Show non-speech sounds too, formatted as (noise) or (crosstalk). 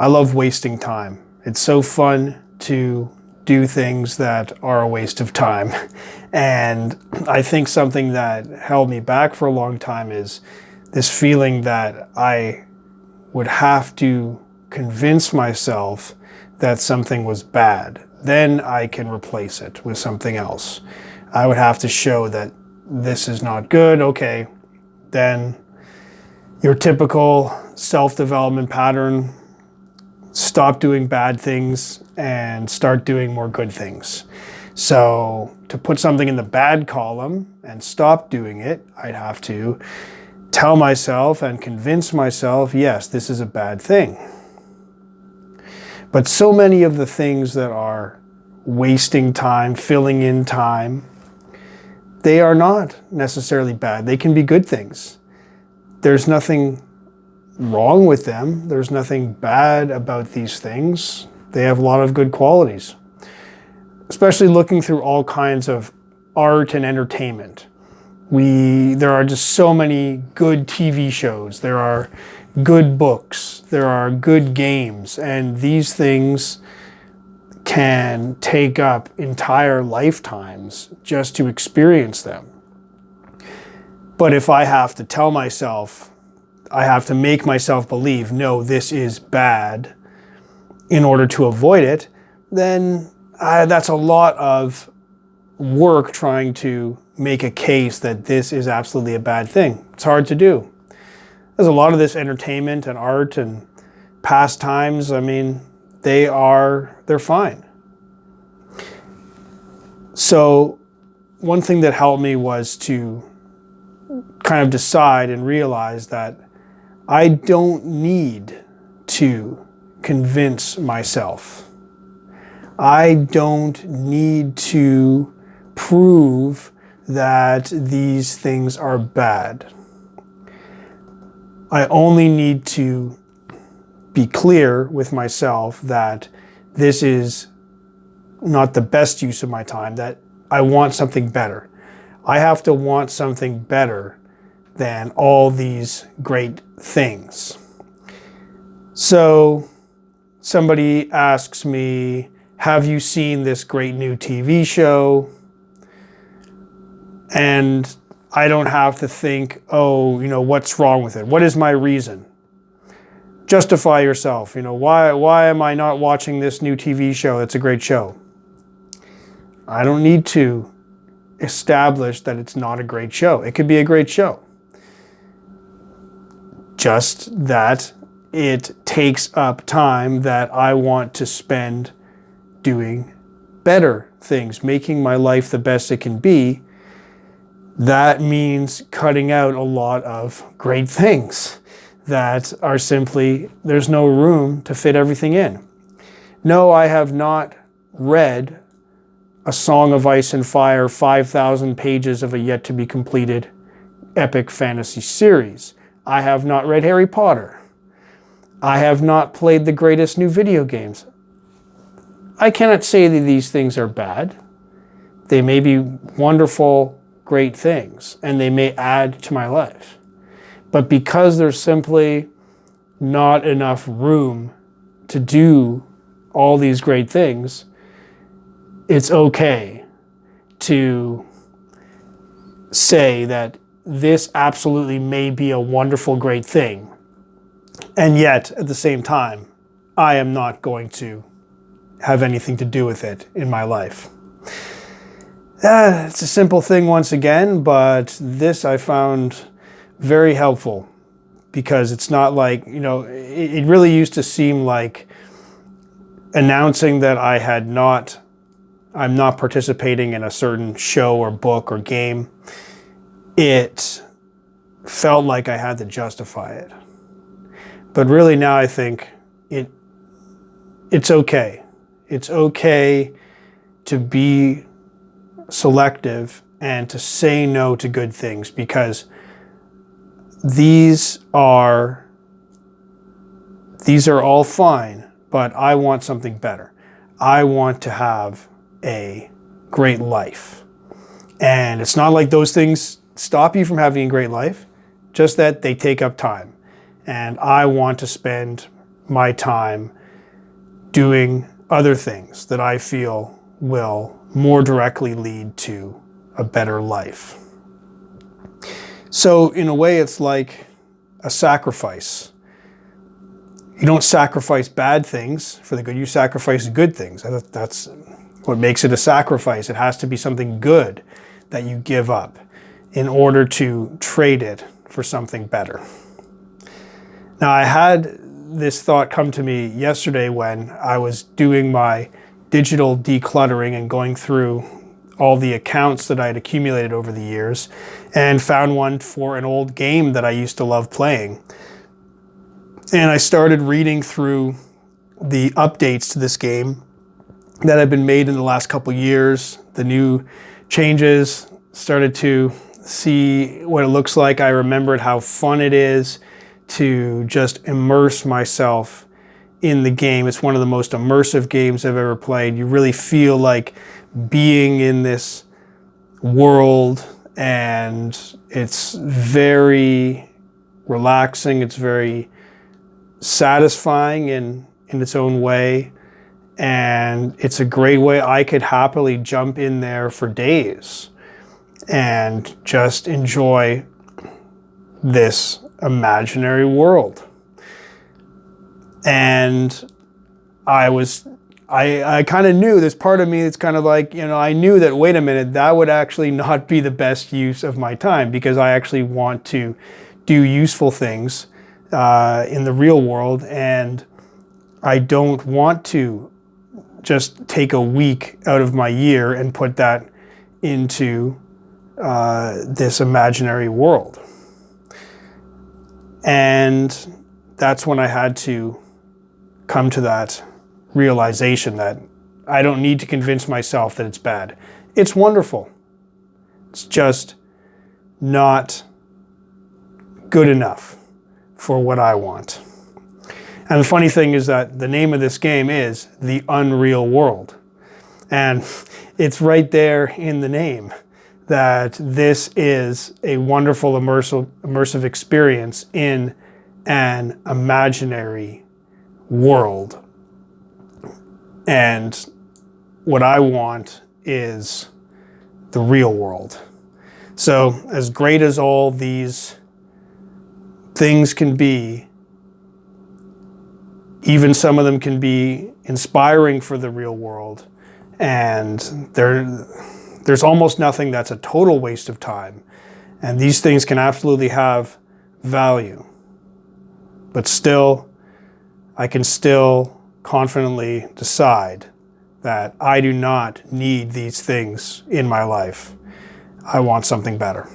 I love wasting time. It's so fun to do things that are a waste of time. (laughs) And I think something that held me back for a long time is this feeling that I would have to convince myself that something was bad. Then I can replace it with something else. I would have to show that this is not good. Okay, then your typical self-development pattern, stop doing bad things and start doing more good things. So to put something in the bad column and stop doing it, I'd have to tell myself and convince myself, yes, this is a bad thing. But so many of the things that are wasting time, filling in time, they are not necessarily bad. They can be good things. There's nothing wrong with them. There's nothing bad about these things. They have a lot of good qualities, especially looking through all kinds of art and entertainment. We, there are just so many good TV shows. There are good books. There are good games. And these things can take up entire lifetimes just to experience them. But if I have to tell myself, I have to make myself believe, no, this is bad in order to avoid it, then uh, that's a lot of work trying to make a case that this is absolutely a bad thing. It's hard to do. There's a lot of this entertainment and art and pastimes. I mean, they are, they're fine. So one thing that helped me was to kind of decide and realize that I don't need to convince myself. I don't need to prove that these things are bad. I only need to be clear with myself that this is not the best use of my time, that I want something better. I have to want something better than all these great things. So somebody asks me, have you seen this great new TV show? and I don't have to think, oh, you know, what's wrong with it? What is my reason? Justify yourself. You know, why, why am I not watching this new TV show? It's a great show. I don't need to establish that it's not a great show. It could be a great show. Just that it takes up time that I want to spend doing better things, making my life the best it can be, that means cutting out a lot of great things that are simply, there's no room to fit everything in. No, I have not read A Song of Ice and Fire, 5,000 pages of a yet to be completed epic fantasy series. I have not read Harry Potter. I have not played the greatest new video games. I cannot say that these things are bad. They may be wonderful great things and they may add to my life. But because there's simply not enough room to do all these great things, it's okay to say that this absolutely may be a wonderful, great thing. And yet, at the same time, I am not going to have anything to do with it in my life. Uh, it's a simple thing once again, but this I found very helpful because it's not like, you know, it, it really used to seem like announcing that I had not, I'm not participating in a certain show or book or game. It felt like I had to justify it. But really now I think it, it's okay. It's okay to be selective and to say no to good things because these are these are all fine, but I want something better. I want to have a great life. And it's not like those things stop you from having a great life, just that they take up time. And I want to spend my time doing other things that I feel will more directly lead to a better life. So, in a way, it's like a sacrifice. You don't sacrifice bad things for the good, you sacrifice good things. That's what makes it a sacrifice. It has to be something good that you give up in order to trade it for something better. Now, I had this thought come to me yesterday when I was doing my digital decluttering and going through all the accounts that I had accumulated over the years and found one for an old game that I used to love playing. And I started reading through the updates to this game that have been made in the last couple years, the new changes, started to see what it looks like. I remembered how fun it is to just immerse myself in the game. It's one of the most immersive games I've ever played. You really feel like being in this world and it's very relaxing. It's very satisfying in, in its own way. And it's a great way I could happily jump in there for days and just enjoy this imaginary world. And I was, I, I kind of knew there's part of me that's kind of like, you know, I knew that, wait a minute, that would actually not be the best use of my time because I actually want to do useful things uh, in the real world. And I don't want to just take a week out of my year and put that into uh, this imaginary world. And that's when I had to come to that realization that I don't need to convince myself that it's bad. It's wonderful. It's just not good enough for what I want. And the funny thing is that the name of this game is The Unreal World. And (laughs) it's right there in the name that this is a wonderful immersive, immersive experience in an imaginary world. And what I want is the real world. So as great as all these things can be, even some of them can be inspiring for the real world. And they're there's almost nothing that's a total waste of time. And these things can absolutely have value. But still, I can still confidently decide that I do not need these things in my life. I want something better.